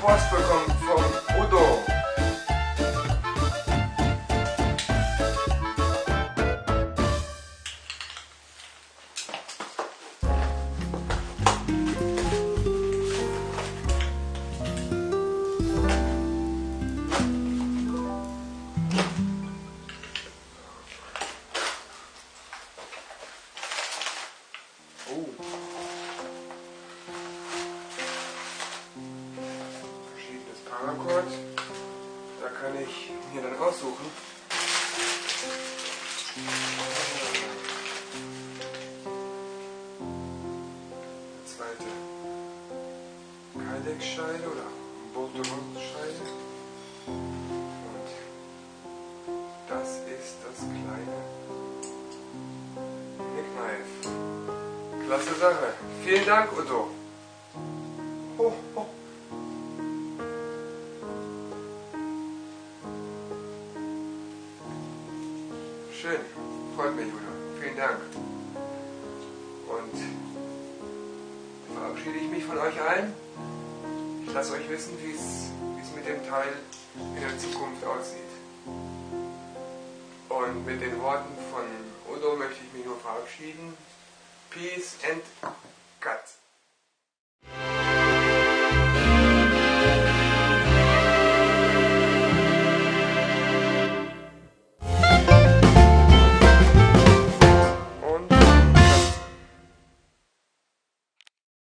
Post bekommen vom Udo. Oh. Paracord. Da kann ich mir dann aussuchen. Eine zweite Kydex-Scheide oder Botoron-Scheide. Und das ist das kleine Knife. Klasse Sache. Vielen Dank, Udo. Ho, ho. Schön. Freut mich, Udo. Vielen Dank. Und verabschiede ich mich von euch allen. Ich lasse euch wissen, wie es mit dem Teil in der Zukunft aussieht. Und mit den Worten von Udo möchte ich mich nur verabschieden. Peace and.